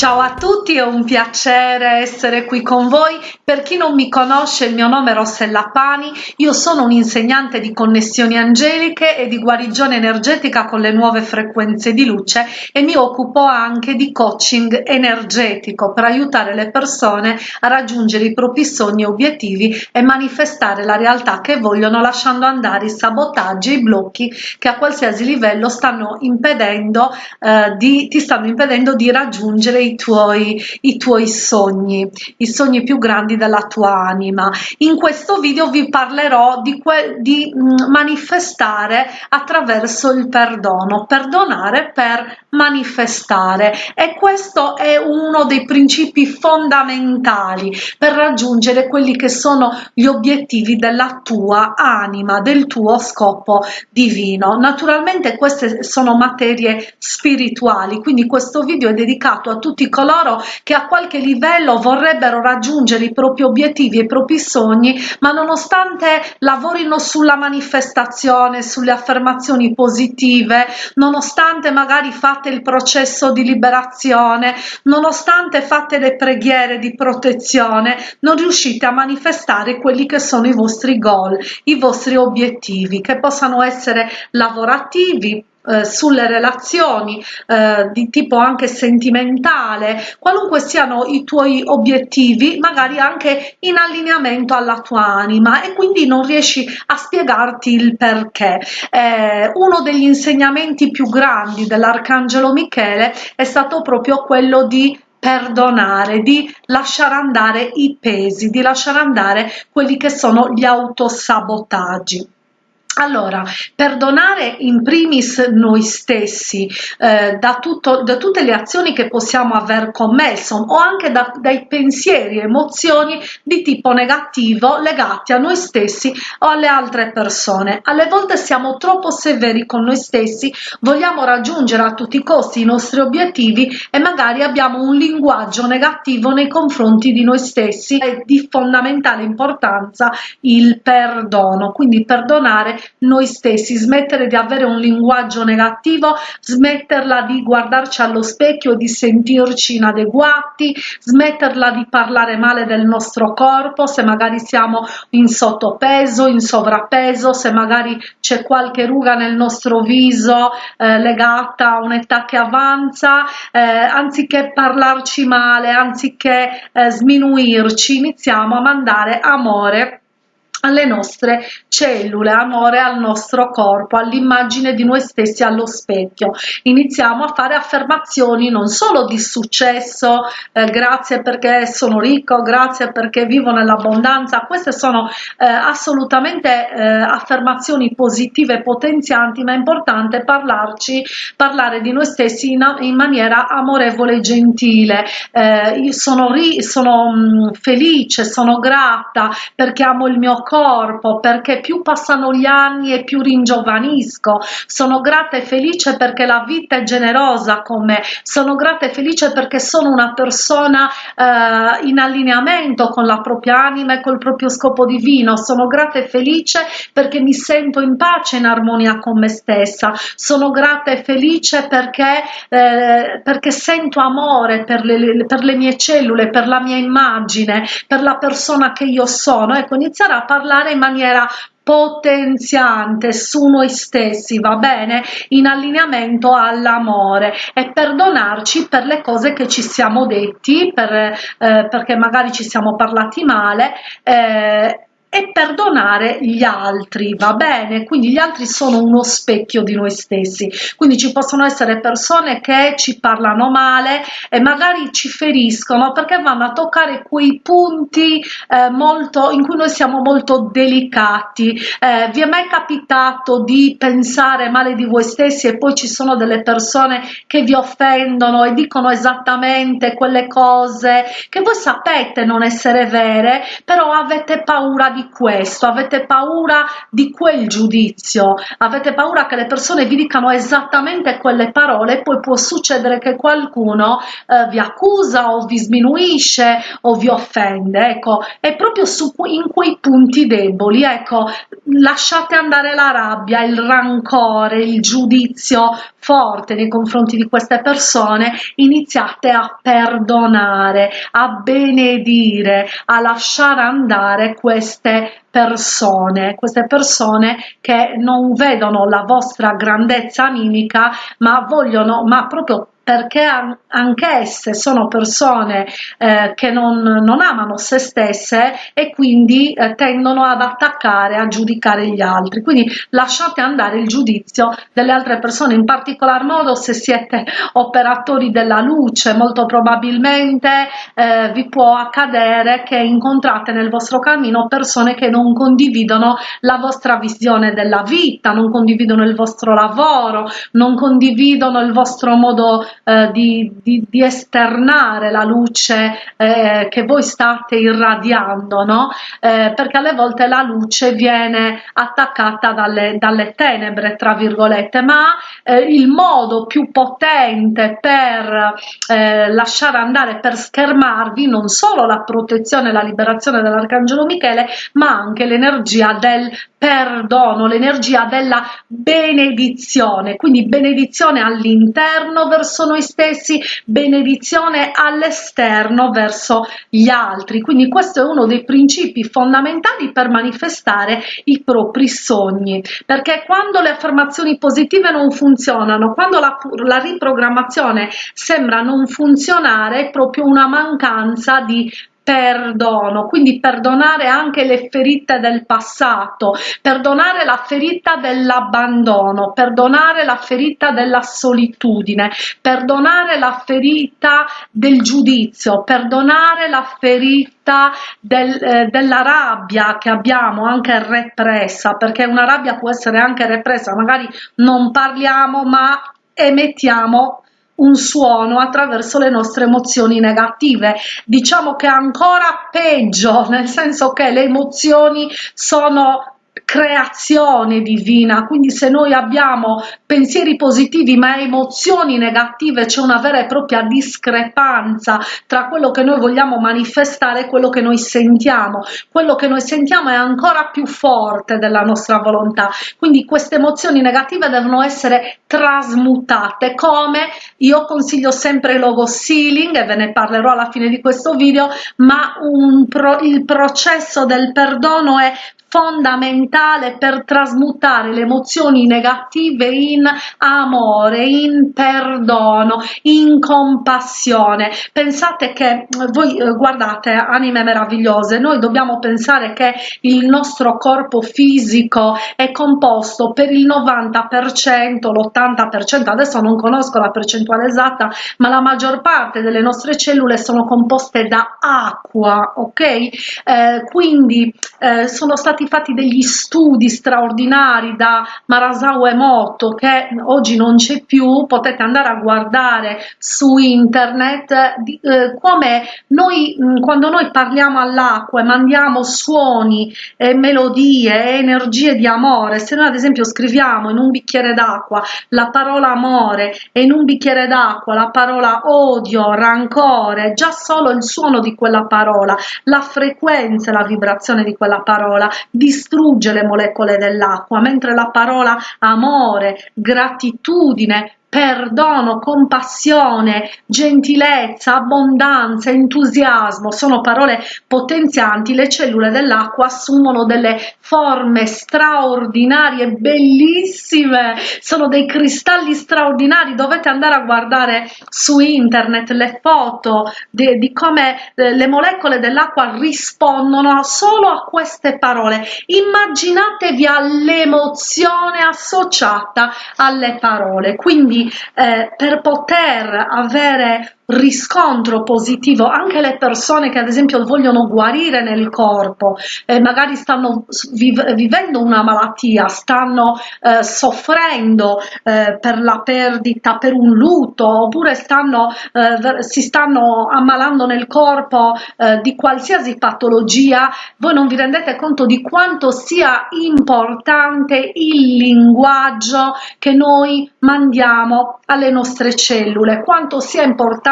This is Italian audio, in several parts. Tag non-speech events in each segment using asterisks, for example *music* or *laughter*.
Ciao a tutti, è un piacere essere qui con voi. Per chi non mi conosce, il mio nome è Rossella Pani, io sono un'insegnante di connessioni angeliche e di guarigione energetica con le nuove frequenze di luce e mi occupo anche di coaching energetico per aiutare le persone a raggiungere i propri sogni e obiettivi e manifestare la realtà che vogliono lasciando andare i sabotaggi e i blocchi che a qualsiasi livello stanno impedendo, eh, di, ti stanno impedendo di raggiungere i i tuoi, i tuoi sogni, i sogni più grandi della tua anima. In questo video vi parlerò di, di mm, manifestare attraverso il perdono, perdonare per manifestare e questo è uno dei principi fondamentali per raggiungere quelli che sono gli obiettivi della tua anima, del tuo scopo divino. Naturalmente queste sono materie spirituali, quindi questo video è dedicato a tutti tutti coloro che a qualche livello vorrebbero raggiungere i propri obiettivi e i propri sogni, ma nonostante lavorino sulla manifestazione, sulle affermazioni positive, nonostante magari fate il processo di liberazione, nonostante fate le preghiere di protezione, non riuscite a manifestare quelli che sono i vostri goal, i vostri obiettivi, che possano essere lavorativi, eh, sulle relazioni eh, di tipo anche sentimentale, qualunque siano i tuoi obiettivi, magari anche in allineamento alla tua anima e quindi non riesci a spiegarti il perché. Eh, uno degli insegnamenti più grandi dell'Arcangelo Michele è stato proprio quello di perdonare, di lasciare andare i pesi, di lasciare andare quelli che sono gli autosabotaggi. Allora, perdonare in primis noi stessi eh, da, tutto, da, tutte le azioni che possiamo aver commesso o anche da, dai pensieri e emozioni di tipo negativo legati a noi stessi o alle altre persone. Alle volte siamo troppo severi con noi stessi, vogliamo raggiungere a tutti i costi i nostri obiettivi e magari abbiamo un linguaggio negativo nei confronti di noi stessi. È di fondamentale importanza il perdono, quindi perdonare noi stessi, smettere di avere un linguaggio negativo, smetterla di guardarci allo specchio, di sentirci inadeguati, smetterla di parlare male del nostro corpo, se magari siamo in sottopeso, in sovrappeso, se magari c'è qualche ruga nel nostro viso eh, legata a un'età che avanza, eh, anziché parlarci male, anziché eh, sminuirci, iniziamo a mandare amore alle nostre cellule, amore al nostro corpo, all'immagine di noi stessi allo specchio. Iniziamo a fare affermazioni non solo di successo, eh, grazie perché sono ricco, grazie perché vivo nell'abbondanza, queste sono eh, assolutamente eh, affermazioni positive potenzianti, ma è importante parlarci, parlare di noi stessi in, in maniera amorevole e gentile. Eh, io sono, ri, sono mh, mm, felice, sono grata perché amo il mio corpo perché più passano gli anni e più ringiovanisco. Sono grata e felice perché la vita è generosa con me. Sono grata e felice perché sono una persona eh, in allineamento con la propria anima e col proprio scopo divino. Sono grata e felice perché mi sento in pace in armonia con me stessa. Sono grata e felice perché, eh, perché sento amore per le, per le mie cellule per la mia immagine per la persona che io sono. Ecco iniziare a parlare parlare in maniera potenziante su noi stessi, va bene? In allineamento all'amore e perdonarci per le cose che ci siamo detti, per, eh, perché magari ci siamo parlati male. Eh, e perdonare gli altri, va bene? Quindi gli altri sono uno specchio di noi stessi, quindi ci possono essere persone che ci parlano male e magari ci feriscono perché vanno a toccare quei punti eh, molto, in cui noi siamo molto delicati. Eh, vi è mai capitato di pensare male di voi stessi e poi ci sono delle persone che vi offendono e dicono esattamente quelle cose che voi sapete non essere vere, però avete paura di di questo, avete paura di quel giudizio, avete paura che le persone vi dicano esattamente quelle parole poi può succedere che qualcuno eh, vi accusa o vi sminuisce o vi offende, ecco, è proprio su, in quei punti deboli, ecco, lasciate andare la rabbia, il rancore, il giudizio forte nei confronti di queste persone, iniziate a perdonare, a benedire, a lasciare andare queste persone, queste persone che non vedono la vostra grandezza animica, ma vogliono, ma proprio perché anch'esse sono persone eh, che non, non, amano se stesse e quindi eh, tendono ad attaccare, a giudicare gli altri. Quindi lasciate andare il giudizio delle altre persone, in particolar modo se siete operatori della luce, molto probabilmente eh, vi può accadere che incontrate nel vostro cammino persone che non condividono la vostra visione della vita, non condividono il vostro lavoro, non condividono il vostro modo eh, di, di, di, esternare la luce eh, che voi state irradiando, no? Eh, perché alle volte la luce viene attaccata dalle, dalle tenebre, tra virgolette, ma eh, il modo più potente per eh, lasciare andare, per schermarvi non solo la protezione e la liberazione dell'Arcangelo Michele, ma anche l'energia del perdono, l'energia della benedizione, quindi benedizione all'interno verso noi stessi, benedizione all'esterno verso gli altri. Quindi questo è uno dei principi fondamentali per manifestare i propri sogni, perché quando le affermazioni positive non funzionano, quando la, la riprogrammazione sembra non funzionare, è proprio una mancanza di perdono, quindi perdonare anche le ferite del passato, perdonare la ferita dell'abbandono, perdonare la ferita della solitudine, perdonare la ferita del giudizio, perdonare la ferita del, eh, della rabbia che abbiamo anche repressa, perché una rabbia può essere anche repressa, magari non parliamo ma emettiamo un suono attraverso le nostre emozioni negative. Diciamo che è ancora peggio, *laughs* nel senso che le emozioni sono creazione divina, quindi se noi abbiamo pensieri positivi ma emozioni negative c'è una vera e propria discrepanza tra quello che noi vogliamo manifestare e quello che noi sentiamo. Quello che noi sentiamo è ancora più forte della nostra volontà, quindi queste emozioni negative devono essere trasmutate. Come? Io consiglio sempre il logo sealing e ve ne parlerò alla fine di questo video, ma pro, il processo del perdono è fondamentale per trasmutare le emozioni negative in amore, in perdono, in compassione. Pensate che voi eh, guardate anime meravigliose, noi dobbiamo pensare che il nostro corpo fisico è composto per il 90%, l'80%, adesso non conosco la percentuale esatta, ma la maggior parte delle nostre cellule sono composte da acqua, ok? Eh, quindi eh, sono stati stati fatti degli studi straordinari da Marasao Emoto che oggi non c'è più, potete andare a guardare su internet eh, come noi quando noi parliamo all'acqua e mandiamo suoni, e melodie, e energie di amore, se noi ad esempio scriviamo in un bicchiere d'acqua la parola amore e in un bicchiere d'acqua la parola odio, rancore, già solo il suono di quella parola, la frequenza e la vibrazione di quella parola distrugge le molecole dell'acqua, mentre la parola amore, gratitudine, perdono, compassione, gentilezza, abbondanza, entusiasmo sono parole potenzianti, le cellule dell'acqua assumono delle forme straordinarie, bellissime, sono dei cristalli straordinari, dovete andare a guardare su internet le foto di, di come eh, le molecole dell'acqua rispondono solo a queste parole. Immaginatevi all'emozione associata alle parole, quindi eh, per poter avere riscontro positivo, anche le persone che ad esempio vogliono guarire nel corpo, eh, magari stanno viv vivendo una malattia, stanno eh, soffrendo eh, per la perdita, per un lutto, oppure stanno, eh, si stanno ammalando nel corpo eh, di qualsiasi patologia, voi non vi rendete conto di quanto sia importante il linguaggio che noi mandiamo alle nostre cellule, quanto sia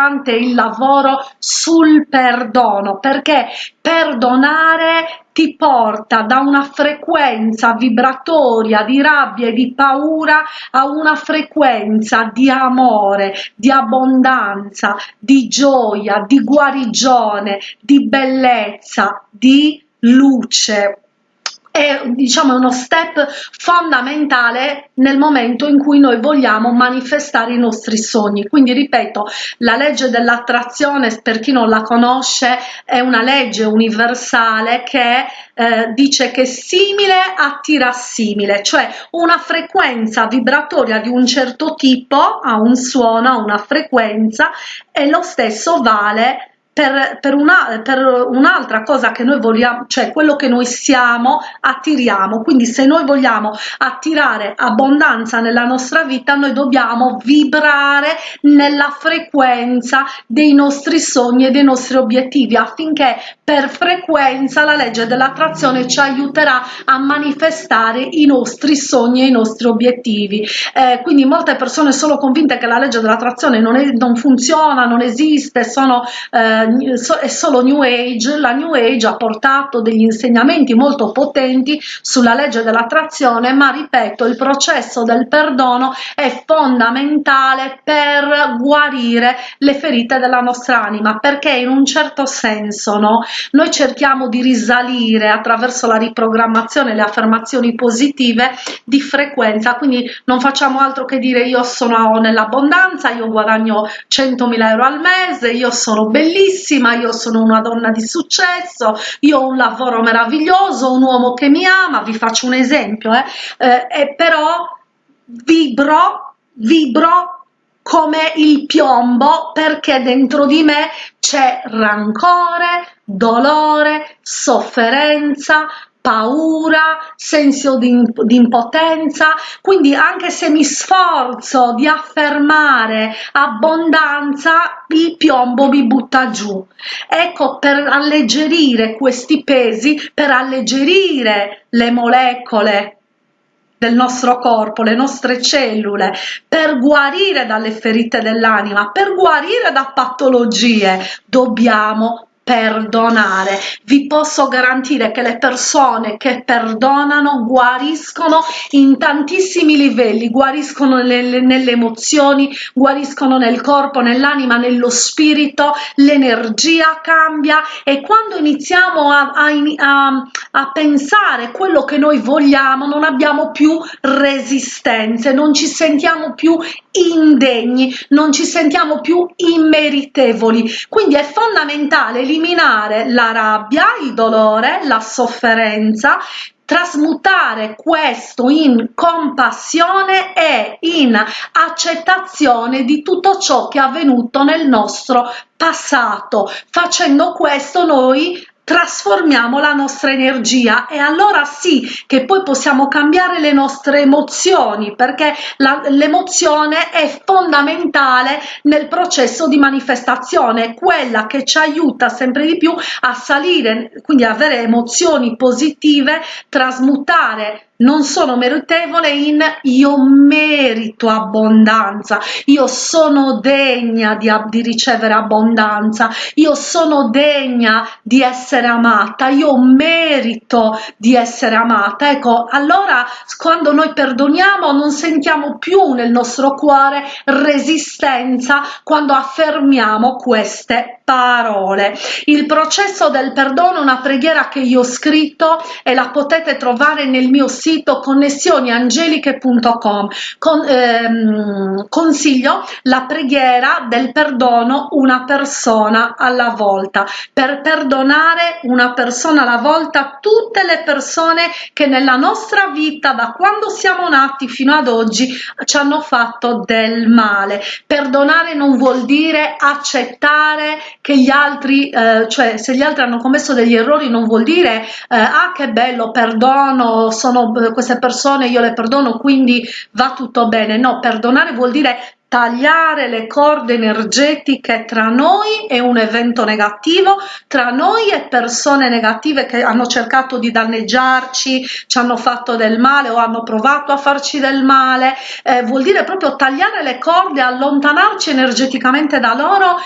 importante il lavoro sul perdono, perché perdonare ti porta da una frequenza vibratoria di rabbia e di paura a una frequenza di amore, di abbondanza, di gioia, di guarigione, di bellezza, di luce è diciamo uno step fondamentale nel momento in cui noi vogliamo manifestare i nostri sogni. Quindi ripeto la legge dell'attrazione per chi non la conosce è una legge universale che eh, dice che simile attira simile cioè una frequenza vibratoria di un certo tipo ha un suono ha una frequenza e lo stesso vale per, per, una, per un'altra cosa che noi vogliamo, cioè quello che noi siamo, attiriamo. Quindi se noi vogliamo attirare abbondanza nella nostra vita, noi dobbiamo vibrare nella frequenza dei nostri sogni e dei nostri obiettivi affinché per frequenza la legge dell'attrazione ci aiuterà a manifestare i nostri sogni e i nostri obiettivi. Eh, quindi molte persone sono convinte che la legge dell'attrazione non, non funziona, non esiste, sono eh, è solo New Age, la New Age ha portato degli insegnamenti molto potenti sulla legge dell'attrazione, ma ripeto, il processo del perdono è fondamentale per guarire le ferite della nostra anima, perché in un certo senso no, noi cerchiamo di risalire attraverso la riprogrammazione, le affermazioni positive di frequenza, quindi non facciamo altro che dire io sono nell'abbondanza, io guadagno 100.000 euro al mese, io sono bellissima, io sono una donna di successo, io ho un lavoro meraviglioso, un uomo che mi ama, vi faccio un esempio, eh, eh, però vibro, vibro come il piombo perché dentro di me c'è rancore, dolore, sofferenza, paura, senso di, di, impotenza, quindi anche se mi sforzo di affermare abbondanza, il piombo mi butta giù. Ecco, per alleggerire questi pesi, per alleggerire le molecole del nostro corpo, le nostre cellule, per guarire dalle ferite dell'anima, per guarire da patologie, dobbiamo perdonare. Vi posso garantire che le persone che perdonano guariscono in tantissimi livelli, guariscono nelle, nelle emozioni, guariscono nel corpo, nell'anima, nello spirito, l'energia cambia e quando iniziamo a, a, a, pensare quello che noi vogliamo non abbiamo più resistenze, non ci sentiamo più indegni, non ci sentiamo più immeritevoli. Quindi è fondamentale eliminare la rabbia, il dolore, la sofferenza, trasmutare questo in compassione e in accettazione di tutto ciò che è avvenuto nel nostro passato. Facendo questo noi trasformiamo la nostra energia e allora sì che poi possiamo cambiare le nostre emozioni perché l'emozione è fondamentale nel processo di manifestazione quella che ci aiuta sempre di più a salire quindi avere emozioni positive trasmutare non sono meritevole in io merito abbondanza, io sono degna di, di, ricevere abbondanza, io sono degna di essere amata, io merito di essere amata. Ecco, allora quando noi perdoniamo non sentiamo più nel nostro cuore resistenza quando affermiamo queste parole. Il processo del perdono una preghiera che io ho scritto e la potete trovare nel mio sito connessioniangeliche.com. Con, ehm, consiglio la preghiera del perdono una persona alla volta per perdonare una persona alla volta tutte le persone che nella nostra vita da quando siamo nati fino ad oggi ci hanno fatto del male. Perdonare non vuol dire accettare che gli altri, eh, cioè se gli altri hanno commesso degli errori non vuol dire eh, ah che bello, perdono, sono eh, queste persone, io le perdono, quindi va tutto bene. No, perdonare vuol dire tagliare le corde energetiche tra noi e un evento negativo, tra noi e persone negative che hanno cercato di danneggiarci, ci hanno fatto del male o hanno provato a farci del male, eh, vuol dire proprio tagliare le corde, allontanarci energeticamente da loro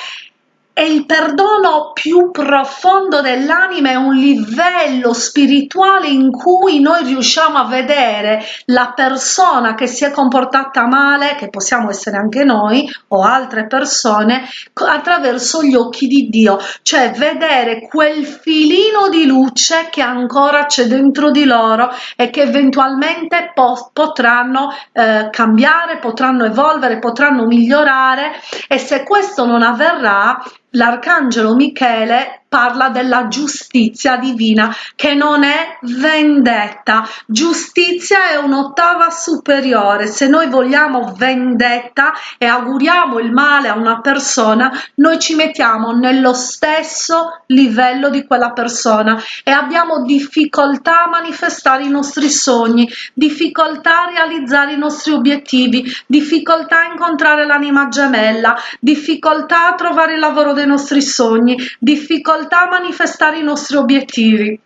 e il perdono più profondo dell'anima è un livello spirituale in cui noi riusciamo a vedere la persona che si è comportata male, che possiamo essere anche noi o altre persone, attraverso gli occhi di Dio, cioè vedere quel filino di luce che ancora c'è dentro di loro e che eventualmente po potranno eh, cambiare, potranno evolvere, potranno migliorare. E se questo non avverrà l'arcangelo Michele parla della giustizia divina che non è vendetta. Giustizia è un'ottava superiore. Se noi vogliamo vendetta e auguriamo il male a una persona noi ci mettiamo nello stesso livello di quella persona e abbiamo difficoltà a manifestare i nostri sogni difficoltà a realizzare i nostri obiettivi difficoltà a incontrare l'anima gemella difficoltà a trovare il lavoro dei nostri sogni difficoltà a manifestare i nostri obiettivi.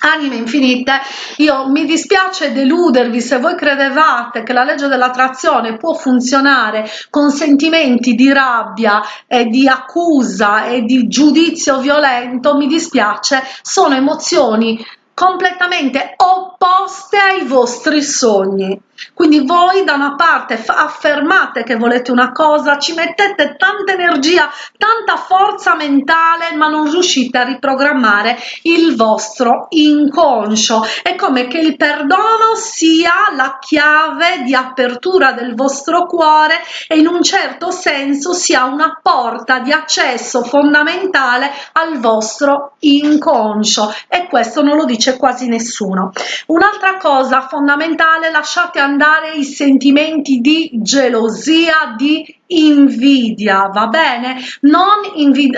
Anime infinite io mi dispiace deludervi se voi credevate che la legge dell'attrazione può funzionare con sentimenti di rabbia e di accusa e di giudizio violento mi dispiace sono emozioni completamente opposte ai vostri sogni quindi voi da una parte affermate che volete una cosa ci mettete tanta energia tanta forza mentale ma non riuscite a riprogrammare il vostro inconscio. È come che il perdono sia la chiave di apertura del vostro cuore e in un certo senso sia una porta di accesso fondamentale al vostro inconscio. E questo non lo dice quasi nessuno. Un'altra cosa fondamentale lasciate andare i sentimenti di gelosia di invidia va bene? Non,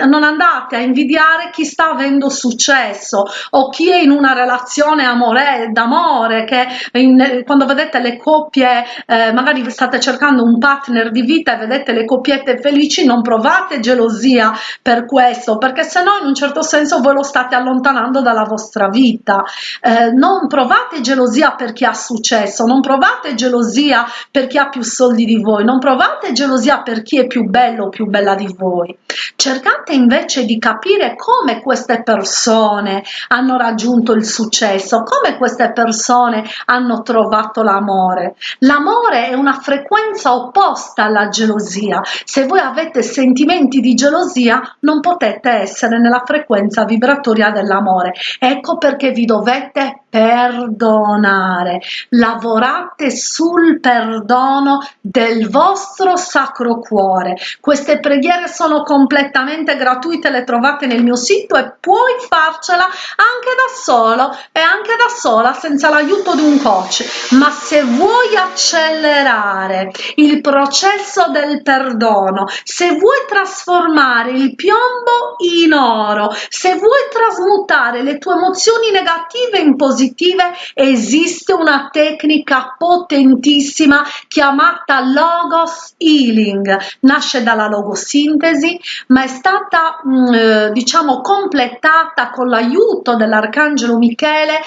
non andate a invidiare chi sta avendo successo o chi è in una relazione amore d'amore che in, quando vedete le coppie eh, magari state cercando un partner di vita e vedete le coppiette felici non provate gelosia per questo perché se no in un certo senso voi lo state allontanando dalla vostra vita. Eh, non provate gelosia per chi ha successo non provate gelosia per chi ha più soldi di voi non provate gelosia per chi è più bello o più bella di voi. Cercate invece di capire come queste persone hanno raggiunto il successo, come queste persone hanno trovato l'amore. L'amore è una frequenza opposta alla gelosia. Se voi avete sentimenti di gelosia, non potete essere nella frequenza vibratoria dell'amore. Ecco perché vi dovete perdonare. Lavorate sul perdono del vostro sacro cuore. Queste preghiere sono completamente gratuite, le trovate nel mio sito e puoi farcela anche da solo e anche da sola senza l'aiuto di un coach. Ma se vuoi accelerare il processo del perdono, se vuoi trasformare il piombo in oro, se vuoi trasmutare le tue emozioni negative in positive, positive esiste una tecnica potentissima chiamata logos healing. Nasce dalla logosintesi ma è stata mm, eh, diciamo completata con l'aiuto dell'arcangelo michele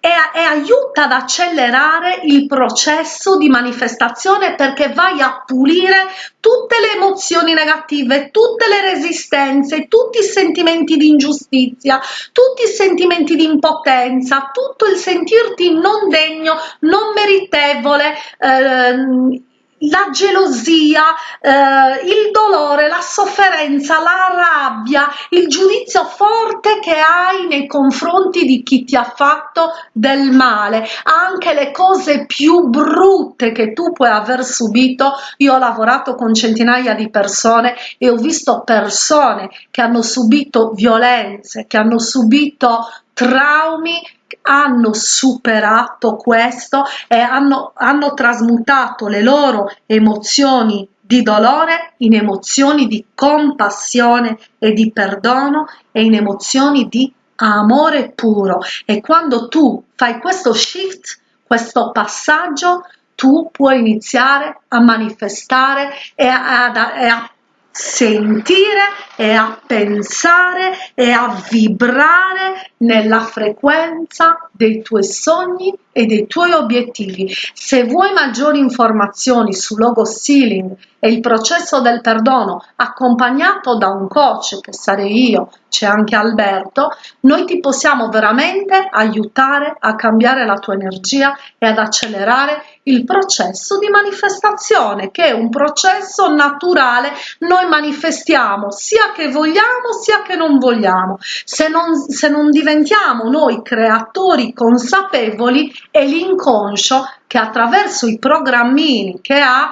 e, e, aiuta ad accelerare il processo di manifestazione perché vai a pulire tutte le emozioni negative, tutte le resistenze, tutti i sentimenti di ingiustizia, tutti i sentimenti di impotenza, tutto il sentirti non degno, non meritevole, eh, la gelosia, eh, il dolore, la sofferenza, la rabbia, il giudizio forte che hai nei confronti di chi ti ha fatto del male, anche le cose più brutte che tu puoi aver subito. Io ho lavorato con centinaia di persone e ho visto persone che hanno subito violenze, che hanno subito traumi hanno superato questo e hanno, hanno trasmutato le loro emozioni di dolore in emozioni di compassione e di perdono e in emozioni di amore puro. E quando tu fai questo shift questo passaggio tu puoi iniziare a manifestare e a, a, a sentire e a pensare e a vibrare nella frequenza dei tuoi sogni e dei tuoi obiettivi. Se vuoi maggiori informazioni su Logo Sealing e il processo del perdono accompagnato da un coach che sarei io, c'è anche Alberto, noi ti possiamo veramente aiutare a cambiare la tua energia e ad accelerare il processo di manifestazione che è un processo naturale. Noi manifestiamo sia che vogliamo sia che non vogliamo. Se non, se non diventiamo noi creatori consapevoli è l'inconscio che attraverso i programmini che ha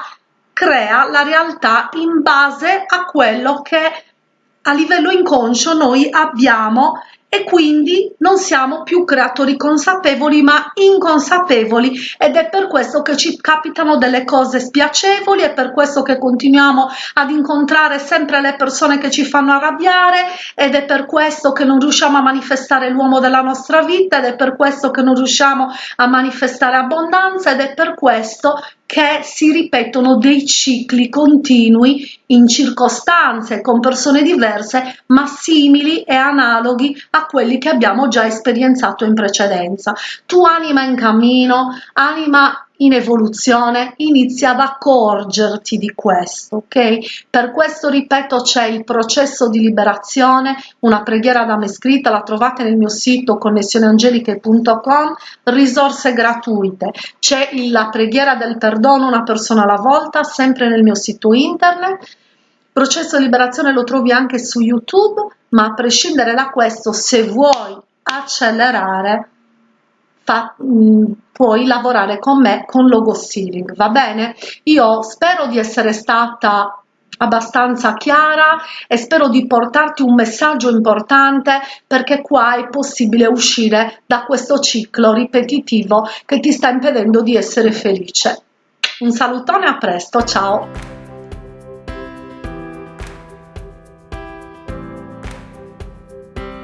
crea la realtà in base a quello che a livello inconscio noi abbiamo e quindi non siamo più creatori consapevoli ma inconsapevoli. Ed è per questo che ci capitano delle cose spiacevoli è per questo che continuiamo ad incontrare sempre le persone che ci fanno arrabbiare ed è per questo che non riusciamo a manifestare l'uomo della nostra vita ed è per questo che non riusciamo a manifestare abbondanza ed è per questo che si ripetono dei cicli continui in circostanze con persone diverse ma simili e analoghi a quelli che abbiamo già esperienzato in precedenza. Tu anima in cammino, anima in evoluzione inizia ad accorgerti di questo ok? Per questo ripeto c'è il processo di liberazione una preghiera da me scritta la trovate nel mio sito connessioneangeliche.com risorse gratuite. C'è la preghiera del perdono una persona alla volta sempre nel mio sito internet. Processo di liberazione lo trovi anche su youtube ma a prescindere da questo se vuoi accelerare fa, mh, mm, puoi lavorare con me con logo stealing va bene? Io spero di essere stata abbastanza chiara e spero di portarti un messaggio importante perché qua è possibile uscire da questo ciclo ripetitivo che ti sta impedendo di essere felice. Un salutone a presto ciao